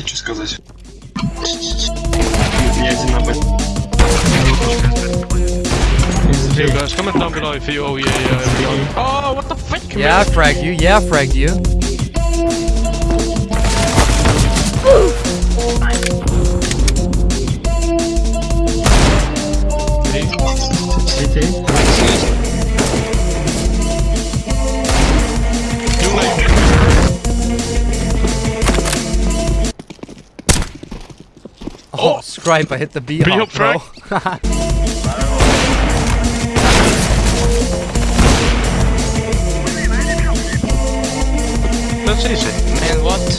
тебе что сказать. Я один об. You guys, comment down below if you. Oh yeah, yeah. Oh, what the fuck? Yeah, I fragged you. Yeah, you. You Oh, Scripe, I hit the B B hop, hop bro. That's easy. Man, what?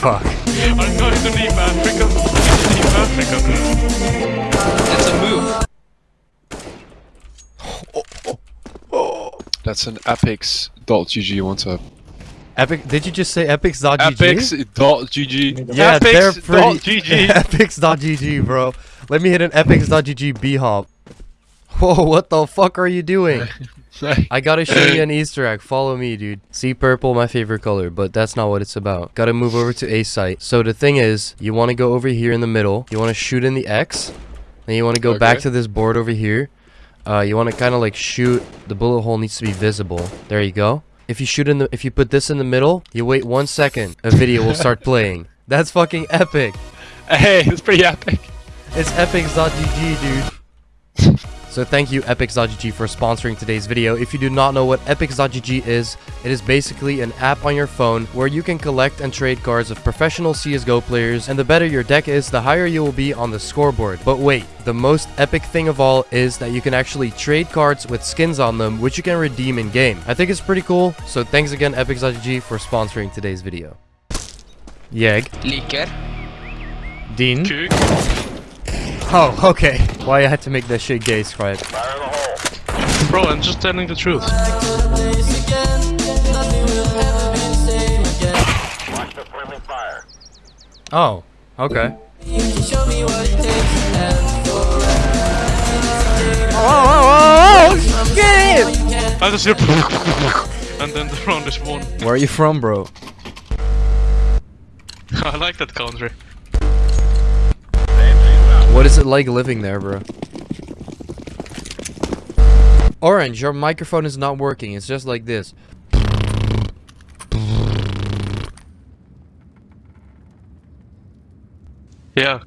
Fuck. I'm going to leave Africa. Leave Africa. That's a move. That's an Apex.gg one tap. Epic. Did you just say epics.gg? Apex.gg. Yeah, they're pretty. Apex.gg. epics.gg, bro. Let me hit an epics.gg B hop. Whoa, what the fuck are you doing? I gotta show you an Easter egg. Follow me, dude. See purple, my favorite color, but that's not what it's about. Gotta move over to A site. So the thing is, you want to go over here in the middle. You want to shoot in the X. Then you want to go back to this board over here. Uh, you want to kind of like shoot. The bullet hole needs to be visible. There you go. If you shoot in the, if you put this in the middle, you wait one second. A video will start playing. That's fucking epic. hey, it's pretty epic. It's epics.gg, dude. So thank you epics.gg for sponsoring today's video. If you do not know what epics.gg is, it is basically an app on your phone where you can collect and trade cards of professional CSGO players and the better your deck is, the higher you will be on the scoreboard. But wait, the most epic thing of all is that you can actually trade cards with skins on them which you can redeem in game. I think it's pretty cool, so thanks again epics.gg for sponsoring today's video. Yeg. Liker. Dean. Kuk. Oh, okay. Why I had to make that shit gay, Scribe. Bro, I'm just telling the truth. Oh, okay. Oh, oh, oh, oh, oh shit! I just hear and then the round is won. Where are you from, bro? I like that country. What is it like living there, bro? Orange, your microphone is not working. It's just like this. Yeah.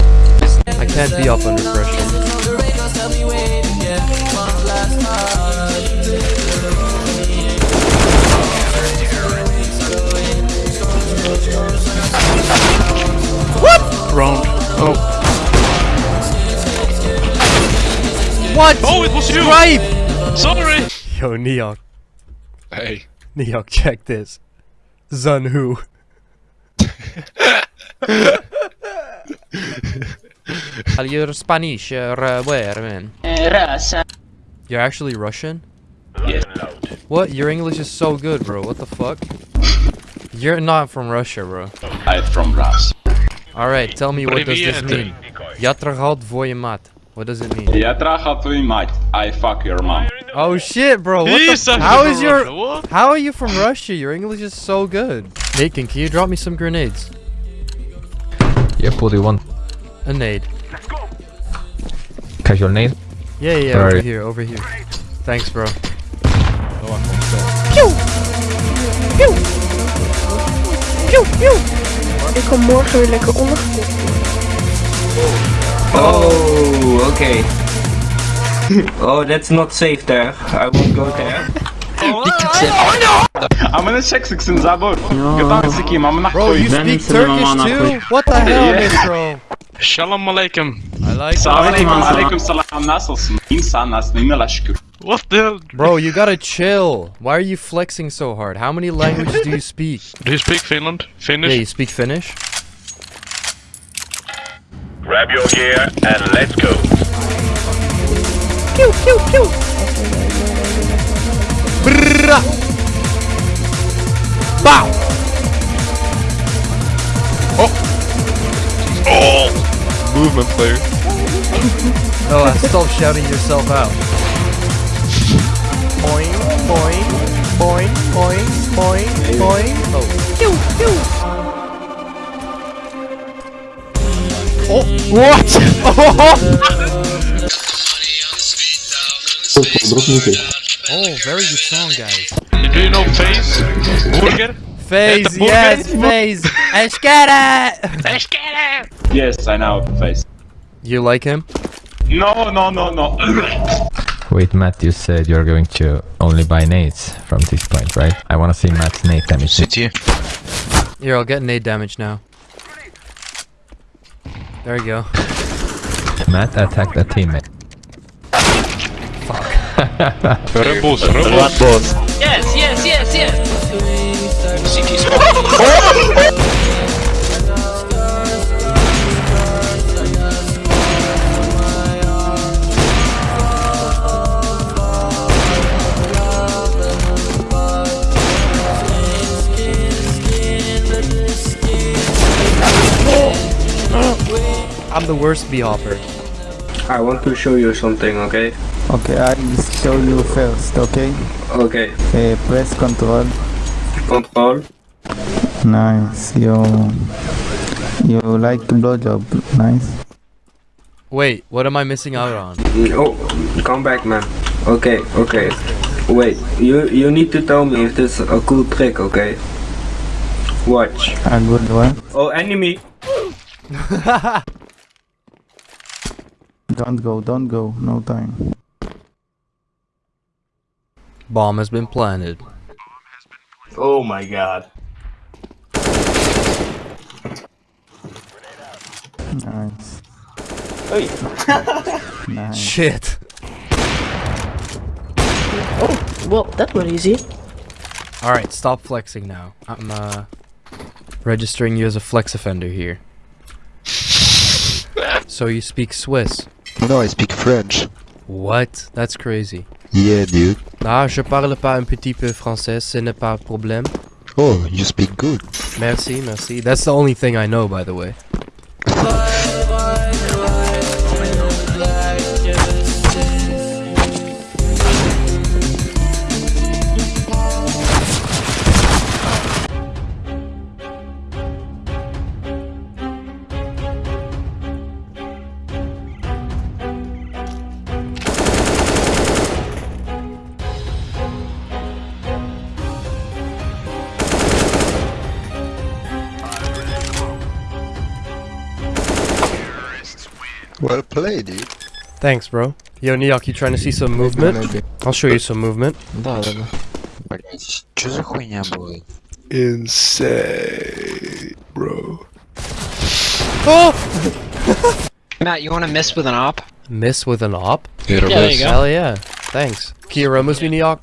I can't be up under pressure. Round. Oh. What? Oh, it was you! Scribe! Sorry! Yo, Neok. Hey. Neok, check this. Zunhu. Are you Spanish or uh, where, man? Rasa. You're actually Russian? Yes. What? Your English is so good, bro. What the fuck? You're not from Russia, bro. I'm from Ras. Alright, tell me what does this Привет. mean? Я трахал твою мать. What does it mean? Я трахал твою мать. I fuck your mom. Oh shit, bro. What He's the actually How from is your Russia, What? How are you from Russia? Your English is so good. Nathan, can you drop me some grenades? Yeah, what do you want? A nade. Casual name? Yeah, yeah, Where are over you? here, over here. Thanks, bro. Ik kan morgen weer lekker Oh, oké. Okay. oh, that's not safe there. I won't go there. I'm in a Shexix in Zabor. I'm not Bro, you speak Turkish too? What the hell, yeah. bro? Shalom alaikum. I like. Salam alaikum. Alaikum salam. Nasılsın? Şükür. What the hell? Bro, you gotta chill. Why are you flexing so hard? How many languages do you speak? Do you speak Finland? Finnish? Yeah, you speak Finnish? Grab your gear and let's go. Brrrra. Bow! Oh. Oh. Movement player. Oh, uh, stop shouting yourself out. Boing, boing, boing, boing. boing, boing. Oh. Pew, pew. Oh, what? oh, very good song, guys. Do you know Face? Burger? Phase, the burger. yes, phase. Eshkara. Yes, I know face. You like him? No, no, no, no. Wait, Matt, you said you're going to only buy nades from this point, right? I wanna see Matt's nade damage. City. Here, I'll get nade damage now. There you go. Matt attacked a teammate. Rebels, rebels. Yes, yes, yes, yes. CT oh, I'm the worst B hopper. I want to show you something, okay? Okay, I show you first, okay? Okay. Uh, press control. Control. Nice. You you like blowjob? Nice. Wait, what am I missing out on? Oh, come back, man. Okay, okay. Wait, you you need to tell me if this is a cool trick, okay? Watch. A good one. Oh, enemy. Don't go. Don't go. No time. Bomb has been planted. Oh my god. Nice. nice. Shit. Oh, well, that was easy. Alright, stop flexing now. I'm uh registering you as a flex offender here. So you speak Swiss. No, I speak French. What? That's crazy. Yeah, dude. Ah, je parle pas un petit peu français, ce n'est pas un problème. Oh, you speak good. Merci, merci. That's the only thing I know, by the way. Well played, dude. Thanks, bro. Yo, Neok, you trying to see some movement? I'll show you some movement. Да, да, да. Блять, что за хуйня была? Insane, bro. Oh! Matt, you want to miss with an op? Miss with an op? Yeah, there you go. Hell yeah. Thanks. Kira, must be Neok.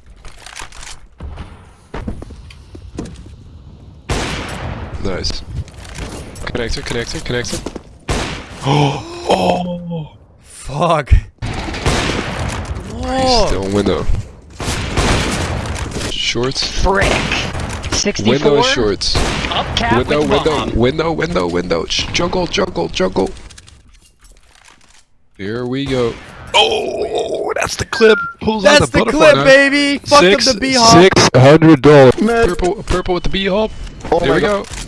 Nice. Connector, connector, connector. Oh! Fuck. He's still window. Shorts. Frick. 64. Window shorts. Up cap Window, with window, bomb. window, window, window. Sh- Juggle, juggle, juggle. Here we go. Oh, that's the clip. Pulls out That's the, the clip, knife. baby! Fuck up Six, the B hop! Six hundred dollars. Purple, purple with the B hop. Oh There my we god. go.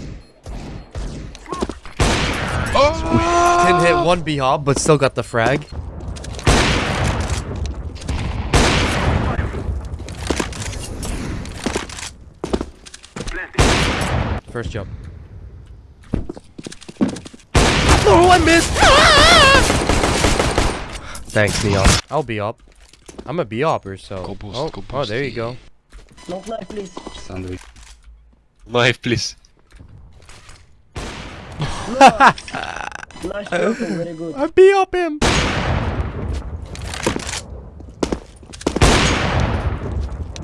Oh! Didn't hit one B hop, but still got the frag. First jump. Oh, I missed! Thanks, Neon. I'll be up. I'm a B hopper, so. Go boost, oh, go oh, there you boost. go. Sandwich. Life, please. I B up him!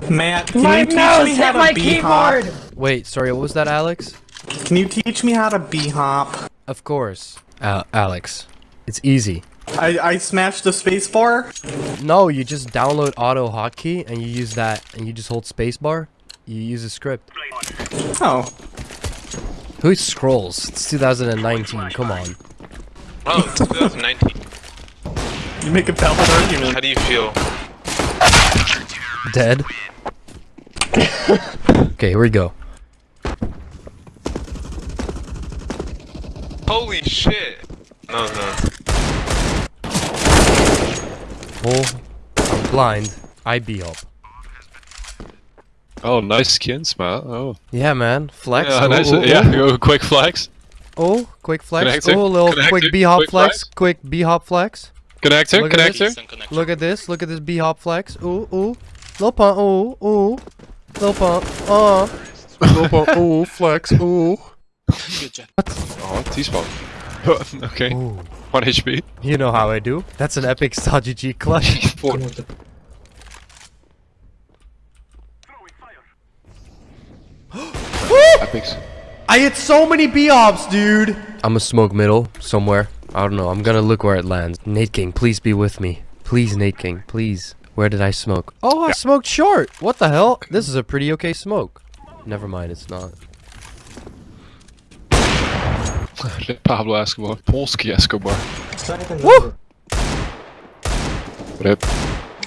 Matt, can you teach me how to B hop? Wait, sorry, what was that, Alex? Can you teach me how to B hop? Of course. Al Alex. It's easy. I I smashed the space bar. No, you just download auto hotkey and you use that and you just hold spacebar. You use a script. Oh, Who scrolls? It's 2019. Come on. Oh, 2019. you make a valid argument. How do you feel? Dead. Okay, here we go. Holy shit! No, no. Oh, I'm blind. I be up. Oh, nice skin, smile. Oh. Yeah, man. Flex. Yeah, oh, nice. oh, yeah, oh. quick flex. Oh, quick flex. Connector, Oh, little connector, quick B hop quick flex. flex. Quick B hop flex. Connector, Look at this. connector. Look at this. Look at this B hop flex. Ooh, ooh. Little pump. Ooh, ooh. Little pump. Uh. Little pump. Ooh, flex. Ooh. Oh, T-spot. okay. Ooh. 1 HP. You know how I do. That's an epic G clutch. Four. I hit so many B hops, dude. I'm gonna smoke middle somewhere. I don't know. I'm gonna look where it lands. Nate King, please be with me. Please, Nate King, please. Where did I smoke? Oh, I smoked short. What the hell? This is a pretty okay smoke. Never mind, it's not. Pablo Escobar. Polski Escobar. Woo! Rip.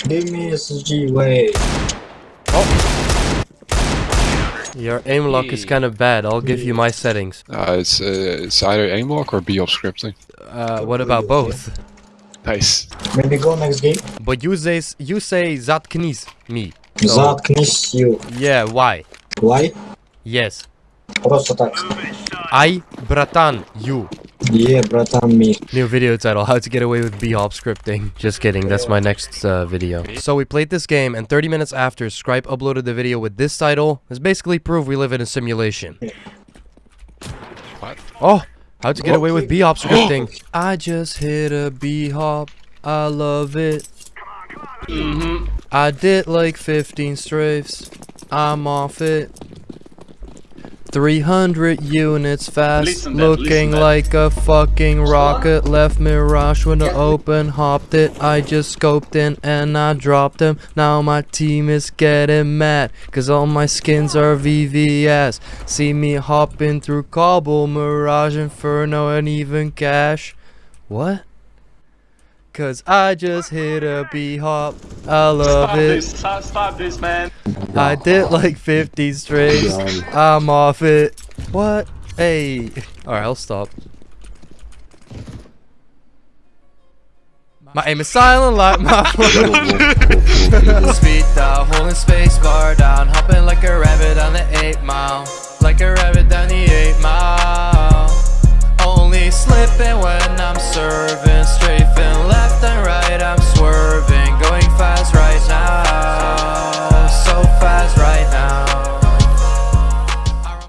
Give me SSG, wait. Your aim lock is kind of bad. I'll give you my settings. Uh, it's, uh, it's either aim lock or B-op scripting. Uh, what about both? Nice. Maybe go next game. But you say you say zatknis me. So, Заткнись you. yeah, why? Why? Yes. Просто так. I bratan you. Yeah, bratан, me. New video title, how to get away with B-hop scripting. Just kidding, that's my next uh, video. So we played this game, and 30 minutes after, Scripe uploaded the video with this title. It's basically proof we live in a simulation. What? Oh, how to get away with B-hop scripting. I just hit a B-hop, I love it. I did like 15 strafes, I'm off it. 300 units fast, Listen looking that. like a fucking rocket. Left Mirage when I open, hopped it. I just scoped in and I dropped him. Now my team is getting mad, cause all my skins are VVS. See me hopping through Cobble, Mirage, Inferno, and even Cache. What? Cause I just hit a B hop. I love Stop it. this, stop, stop this, man. I did like 50 straight. I'm off it. What? Hey. Alright, I'll stop. My aim is silent like my Speed down, holding space bar down, hopping like a rabbit down the 8 mile. Like a rabbit down the 8 mile slipping when I'm serving. Straight left and right, I'm swerving.